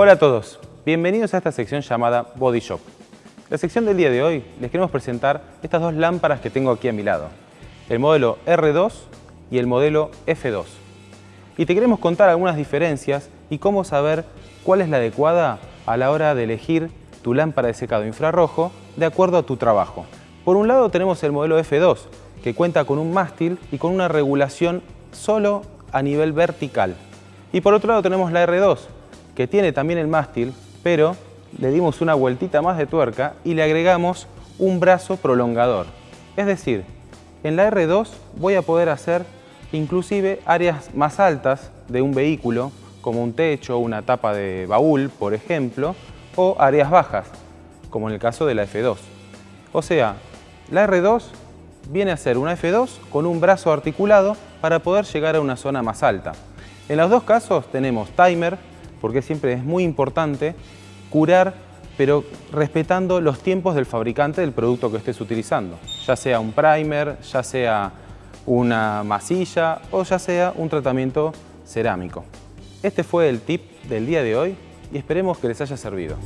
Hola a todos, bienvenidos a esta sección llamada Body Shop. La sección del día de hoy les queremos presentar estas dos lámparas que tengo aquí a mi lado, el modelo R2 y el modelo F2. Y te queremos contar algunas diferencias y cómo saber cuál es la adecuada a la hora de elegir tu lámpara de secado infrarrojo de acuerdo a tu trabajo. Por un lado tenemos el modelo F2, que cuenta con un mástil y con una regulación solo a nivel vertical. Y por otro lado tenemos la R2, que tiene también el mástil, pero le dimos una vueltita más de tuerca y le agregamos un brazo prolongador. Es decir, en la R2 voy a poder hacer inclusive áreas más altas de un vehículo, como un techo, una tapa de baúl, por ejemplo, o áreas bajas, como en el caso de la F2. O sea, la R2 viene a ser una F2 con un brazo articulado para poder llegar a una zona más alta. En los dos casos tenemos timer, porque siempre es muy importante curar, pero respetando los tiempos del fabricante del producto que estés utilizando, ya sea un primer, ya sea una masilla o ya sea un tratamiento cerámico. Este fue el tip del día de hoy y esperemos que les haya servido.